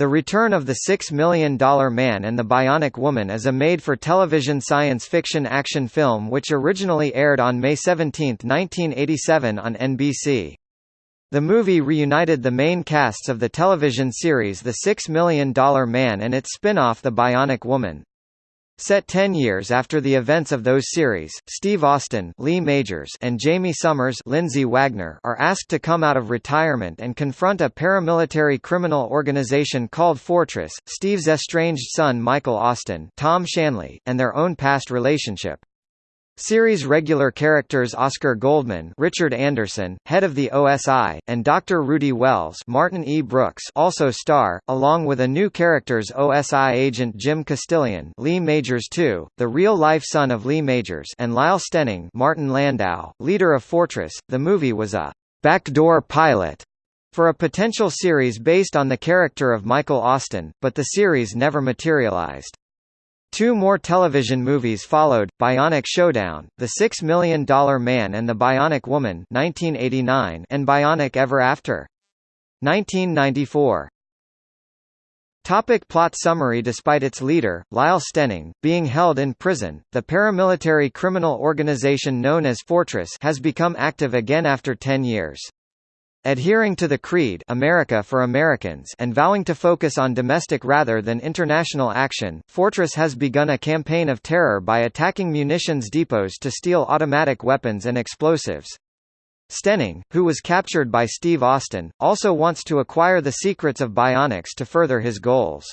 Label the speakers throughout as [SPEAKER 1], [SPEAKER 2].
[SPEAKER 1] The Return of the Six Million Dollar Man and the Bionic Woman is a made-for-television science fiction action film which originally aired on May 17, 1987 on NBC. The movie reunited the main casts of the television series The Six Million Dollar Man and its spin-off The Bionic Woman. Set ten years after the events of those series, Steve Austin Lee Majors and Jamie Summers Lindsay Wagner are asked to come out of retirement and confront a paramilitary criminal organization called Fortress, Steve's estranged son Michael Austin Tom Shanley, and their own past relationship. Series regular characters Oscar Goldman, Richard Anderson, head of the OSI, and Dr. Rudy Wells, Martin E. Brooks, also star, along with a new characters OSI agent Jim Castillian, Lee Majors II, the real-life son of Lee Majors, and Lyle Stenning, Martin Landau, leader of Fortress. The movie was a backdoor pilot for a potential series based on the character of Michael Austin, but the series never materialized. Two more television movies followed, Bionic Showdown, The Six Million Dollar Man and the Bionic Woman 1989 and Bionic Ever After. 1994. Topic plot summary Despite its leader, Lyle Stenning, being held in prison, the paramilitary criminal organization known as Fortress has become active again after ten years. Adhering to the Creed America for Americans and vowing to focus on domestic rather than international action, Fortress has begun a campaign of terror by attacking munitions depots to steal automatic weapons and explosives. Stenning, who was captured by Steve Austin, also wants to acquire the secrets of bionics to further his goals.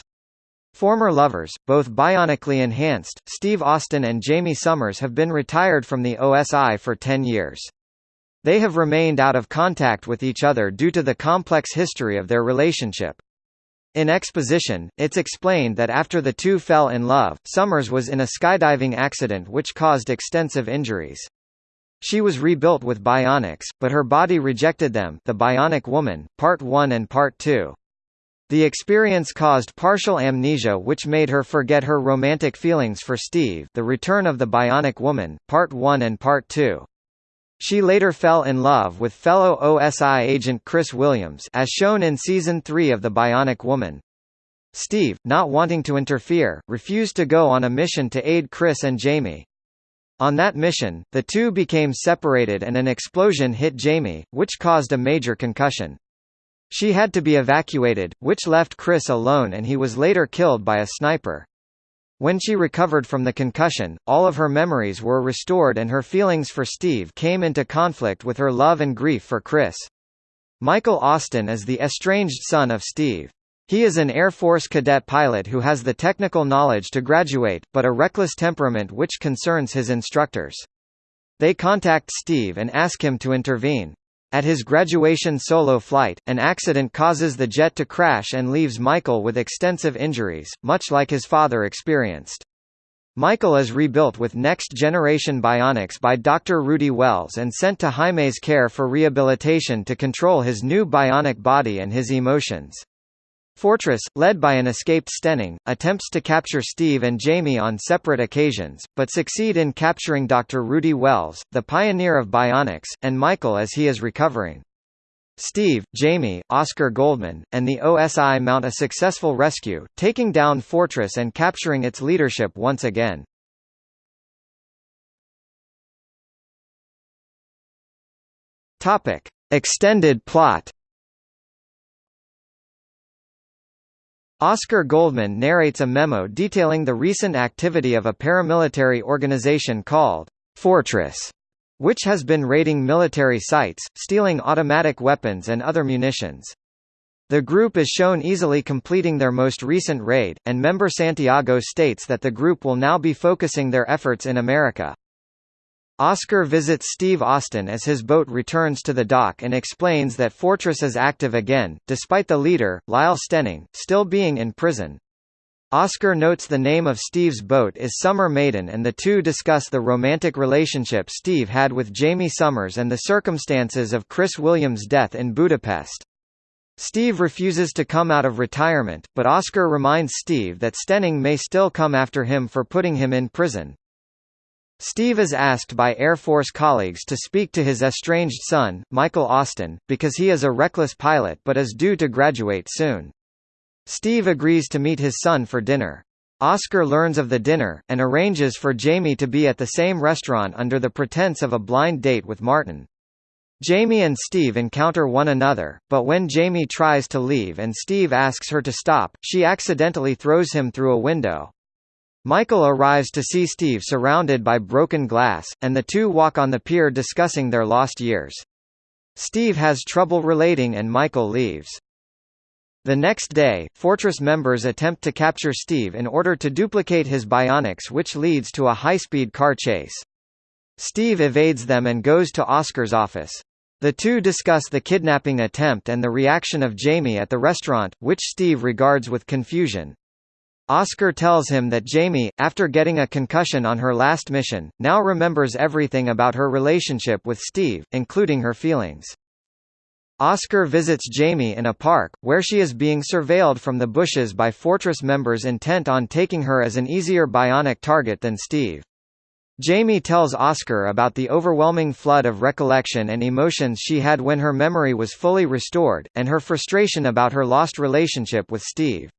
[SPEAKER 1] Former lovers, both bionically enhanced, Steve Austin and Jamie Summers have been retired from the OSI for 10 years. They have remained out of contact with each other due to the complex history of their relationship. In exposition, it's explained that after the two fell in love, Summers was in a skydiving accident which caused extensive injuries. She was rebuilt with bionics, but her body rejected them The Bionic Woman, Part 1 and Part 2. The experience caused partial amnesia which made her forget her romantic feelings for Steve The Return of the Bionic Woman, Part 1 and Part 2. She later fell in love with fellow OSI agent Chris Williams as shown in Season 3 of The Bionic Woman. Steve, not wanting to interfere, refused to go on a mission to aid Chris and Jamie. On that mission, the two became separated and an explosion hit Jamie, which caused a major concussion. She had to be evacuated, which left Chris alone and he was later killed by a sniper. When she recovered from the concussion, all of her memories were restored and her feelings for Steve came into conflict with her love and grief for Chris. Michael Austin is the estranged son of Steve. He is an Air Force cadet pilot who has the technical knowledge to graduate, but a reckless temperament which concerns his instructors. They contact Steve and ask him to intervene. At his graduation solo flight, an accident causes the jet to crash and leaves Michael with extensive injuries, much like his father experienced. Michael is rebuilt with next-generation bionics by Dr. Rudy Wells and sent to Jamie's care for rehabilitation to control his new bionic body and his emotions. Fortress, led by an escaped Stenning, attempts to capture Steve and Jamie on separate occasions, but succeed in capturing Dr. Rudy Wells, the pioneer of bionics, and Michael as he is recovering. Steve, Jamie, Oscar Goldman, and the OSI mount a successful rescue, taking down Fortress and capturing its leadership once again. Extended plot. Oscar Goldman narrates a memo detailing the recent activity of a paramilitary organization called Fortress, which has been raiding military sites, stealing automatic weapons and other munitions. The group is shown easily completing their most recent raid, and member Santiago states that the group will now be focusing their efforts in America. Oscar visits Steve Austin as his boat returns to the dock and explains that Fortress is active again, despite the leader, Lyle Stenning, still being in prison. Oscar notes the name of Steve's boat is Summer Maiden and the two discuss the romantic relationship Steve had with Jamie Summers and the circumstances of Chris Williams' death in Budapest. Steve refuses to come out of retirement, but Oscar reminds Steve that Stenning may still come after him for putting him in prison. Steve is asked by Air Force colleagues to speak to his estranged son, Michael Austin, because he is a reckless pilot but is due to graduate soon. Steve agrees to meet his son for dinner. Oscar learns of the dinner, and arranges for Jamie to be at the same restaurant under the pretense of a blind date with Martin. Jamie and Steve encounter one another, but when Jamie tries to leave and Steve asks her to stop, she accidentally throws him through a window. Michael arrives to see Steve surrounded by broken glass, and the two walk on the pier discussing their lost years. Steve has trouble relating and Michael leaves. The next day, Fortress members attempt to capture Steve in order to duplicate his bionics which leads to a high-speed car chase. Steve evades them and goes to Oscar's office. The two discuss the kidnapping attempt and the reaction of Jamie at the restaurant, which Steve regards with confusion. Oscar tells him that Jamie, after getting a concussion on her last mission, now remembers everything about her relationship with Steve, including her feelings. Oscar visits Jamie in a park, where she is being surveilled from the bushes by Fortress members intent on taking her as an easier bionic target than Steve. Jamie tells Oscar about the overwhelming flood of recollection and emotions she had when her memory was fully restored, and her frustration about her lost relationship with Steve.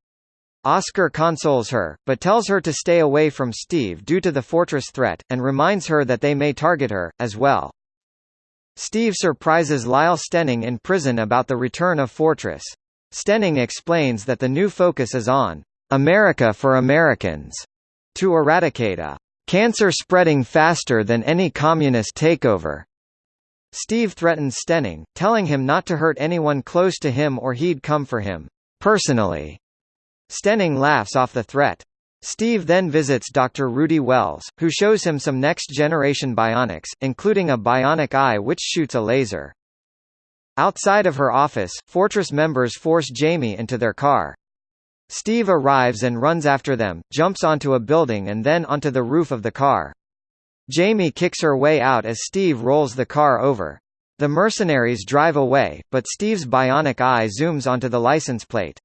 [SPEAKER 1] Oscar consoles her, but tells her to stay away from Steve due to the Fortress threat, and reminds her that they may target her, as well. Steve surprises Lyle Stenning in prison about the return of Fortress. Stenning explains that the new focus is on America for Americans to eradicate a cancer spreading faster than any communist takeover. Steve threatens Stenning, telling him not to hurt anyone close to him or he'd come for him personally. Stenning laughs off the threat. Steve then visits Dr. Rudy Wells, who shows him some next-generation bionics, including a bionic eye which shoots a laser. Outside of her office, Fortress members force Jamie into their car. Steve arrives and runs after them, jumps onto a building and then onto the roof of the car. Jamie kicks her way out as Steve rolls the car over. The mercenaries drive away, but Steve's bionic eye zooms onto the license plate.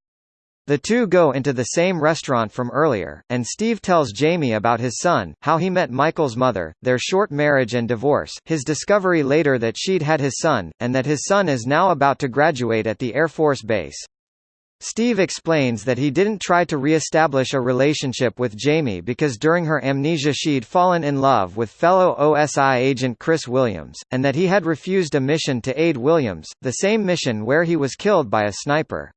[SPEAKER 1] The two go into the same restaurant from earlier, and Steve tells Jamie about his son, how he met Michael's mother, their short marriage and divorce, his discovery later that she'd had his son, and that his son is now about to graduate at the Air Force Base. Steve explains that he didn't try to re-establish a relationship with Jamie because during her amnesia she'd fallen in love with fellow OSI agent Chris Williams, and that he had refused a mission to aid Williams, the same mission where he was killed by a sniper.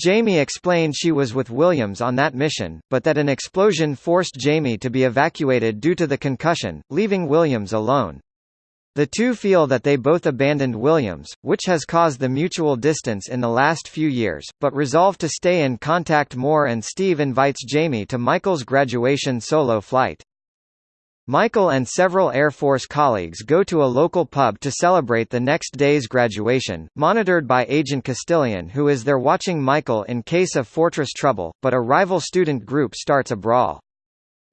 [SPEAKER 1] Jamie explained she was with Williams on that mission, but that an explosion forced Jamie to be evacuated due to the concussion, leaving Williams alone. The two feel that they both abandoned Williams, which has caused the mutual distance in the last few years, but resolve to stay in contact more and Steve invites Jamie to Michael's graduation solo flight. Michael and several Air Force colleagues go to a local pub to celebrate the next day's graduation, monitored by Agent Castillian who is there watching Michael in case of Fortress trouble, but a rival student group starts a brawl.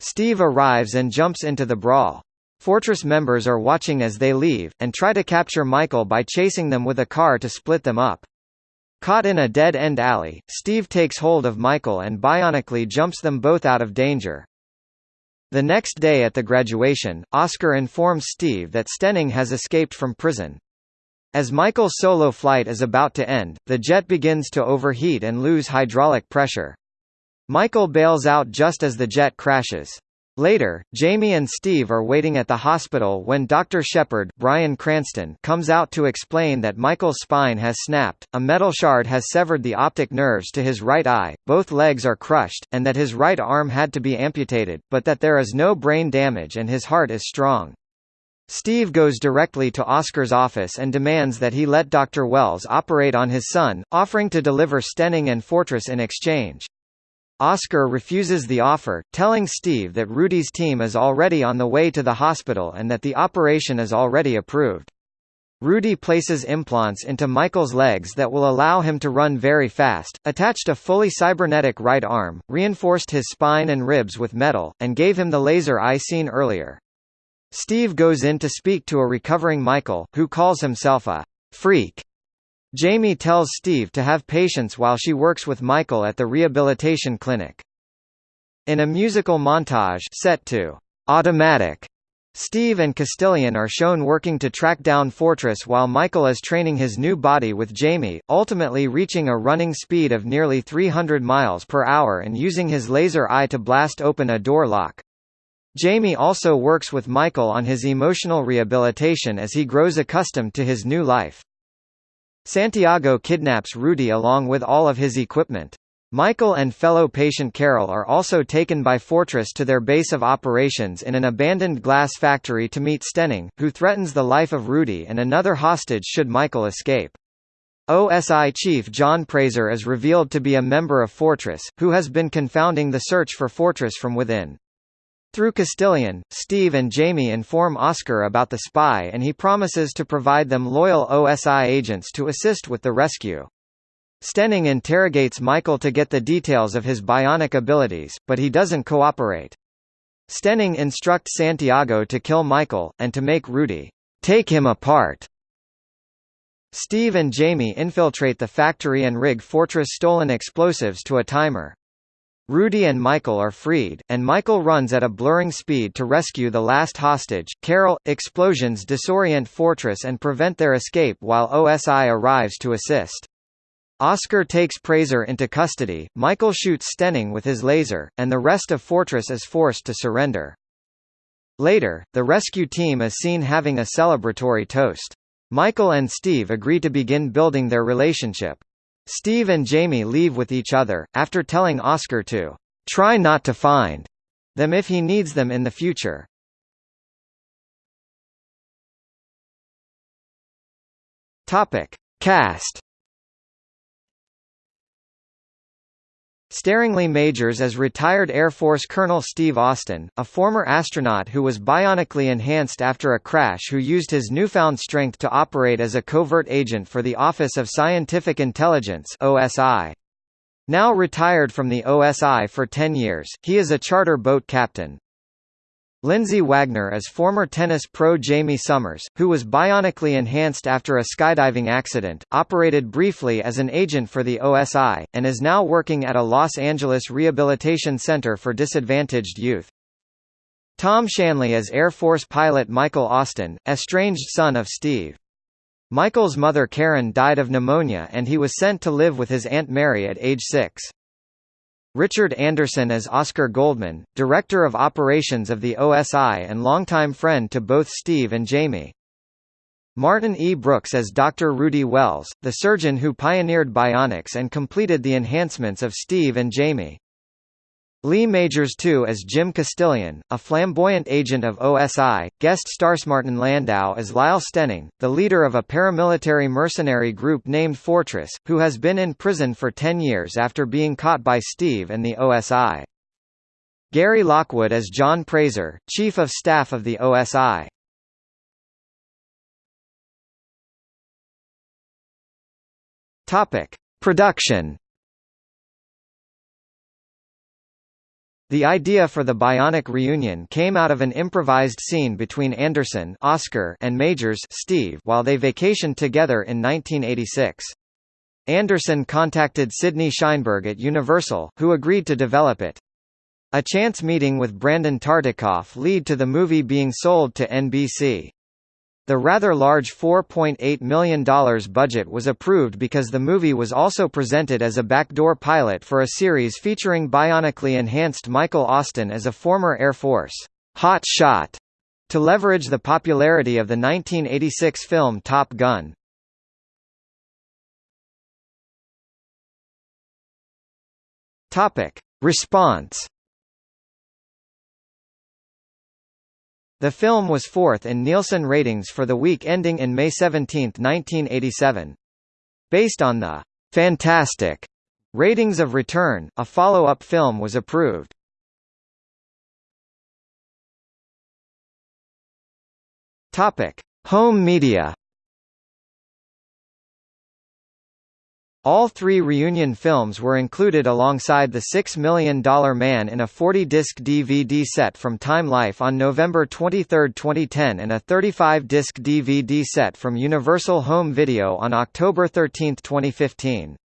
[SPEAKER 1] Steve arrives and jumps into the brawl. Fortress members are watching as they leave, and try to capture Michael by chasing them with a car to split them up. Caught in a dead-end alley, Steve takes hold of Michael and bionically jumps them both out of danger. The next day at the graduation, Oscar informs Steve that Stenning has escaped from prison. As Michael's solo flight is about to end, the jet begins to overheat and lose hydraulic pressure. Michael bails out just as the jet crashes. Later, Jamie and Steve are waiting at the hospital when Dr. Shepard Bryan Cranston comes out to explain that Michael's spine has snapped, a metal shard has severed the optic nerves to his right eye, both legs are crushed, and that his right arm had to be amputated, but that there is no brain damage and his heart is strong. Steve goes directly to Oscar's office and demands that he let Dr. Wells operate on his son, offering to deliver Stenning and Fortress in exchange. Oscar refuses the offer, telling Steve that Rudy's team is already on the way to the hospital and that the operation is already approved. Rudy places implants into Michael's legs that will allow him to run very fast, attached a fully cybernetic right arm, reinforced his spine and ribs with metal, and gave him the laser eye seen earlier. Steve goes in to speak to a recovering Michael, who calls himself a freak Jamie tells Steve to have patience while she works with Michael at the rehabilitation clinic. In a musical montage set to automatic, Steve and Castillian are shown working to track down Fortress while Michael is training his new body with Jamie, ultimately reaching a running speed of nearly 300 miles per hour and using his laser eye to blast open a door lock. Jamie also works with Michael on his emotional rehabilitation as he grows accustomed to his new life. Santiago kidnaps Rudy along with all of his equipment. Michael and fellow patient Carol are also taken by Fortress to their base of operations in an abandoned glass factory to meet Stenning, who threatens the life of Rudy and another hostage should Michael escape. OSI chief John Prazer is revealed to be a member of Fortress, who has been confounding the search for Fortress from within. Through Castillian, Steve and Jamie inform Oscar about the spy and he promises to provide them loyal OSI agents to assist with the rescue. Stenning interrogates Michael to get the details of his bionic abilities, but he doesn't cooperate. Stenning instructs Santiago to kill Michael, and to make Rudy take him apart. Steve and Jamie infiltrate the factory and rig Fortress stolen explosives to a timer. Rudy and Michael are freed, and Michael runs at a blurring speed to rescue the last hostage. Carol, explosions disorient Fortress and prevent their escape while OSI arrives to assist. Oscar takes Prazer into custody, Michael shoots Stenning with his laser, and the rest of Fortress is forced to surrender. Later, the rescue team is seen having a celebratory toast. Michael and Steve agree to begin building their relationship. Steve and Jamie leave with each other, after telling Oscar to try not to find them if he needs them in the future. Topic. Cast Starring Lee Majors as retired Air Force Colonel Steve Austin, a former astronaut who was bionically enhanced after a crash who used his newfound strength to operate as a covert agent for the Office of Scientific Intelligence OSI. Now retired from the OSI for 10 years, he is a charter boat captain. Lindsay Wagner is former tennis pro Jamie Summers, who was bionically enhanced after a skydiving accident, operated briefly as an agent for the OSI, and is now working at a Los Angeles rehabilitation center for disadvantaged youth. Tom Shanley as Air Force pilot Michael Austin, estranged son of Steve. Michael's mother Karen died of pneumonia and he was sent to live with his Aunt Mary at age six. Richard Anderson as Oscar Goldman, Director of Operations of the OSI and longtime friend to both Steve and Jamie. Martin E. Brooks as Dr. Rudy Wells, the surgeon who pioneered bionics and completed the enhancements of Steve and Jamie. Lee Majors II as Jim Castillian, a flamboyant agent of OSI, guest stars Martin Landau as Lyle Stenning, the leader of a paramilitary mercenary group named Fortress, who has been in prison for 10 years after being caught by Steve and the OSI. Gary Lockwood as John Prazer, Chief of Staff of the OSI. Topic: Production The idea for the Bionic reunion came out of an improvised scene between Anderson Oscar and Majors Steve while they vacationed together in 1986. Anderson contacted Sidney Sheinberg at Universal, who agreed to develop it. A chance meeting with Brandon Tartikoff lead to the movie being sold to NBC. The rather large $4.8 million budget was approved because the movie was also presented as a backdoor pilot for a series featuring bionically enhanced Michael Austin as a former Air Force hot shot to leverage the popularity of the 1986 film Top Gun. Topic: Response The film was fourth in Nielsen ratings for the week ending in May 17, 1987. Based on the «fantastic» ratings of Return, a follow-up film was approved. Home media All three reunion films were included alongside The Six Million Dollar Man in a 40-disc DVD set from Time Life on November 23, 2010 and a 35-disc DVD set from Universal Home Video on October 13, 2015.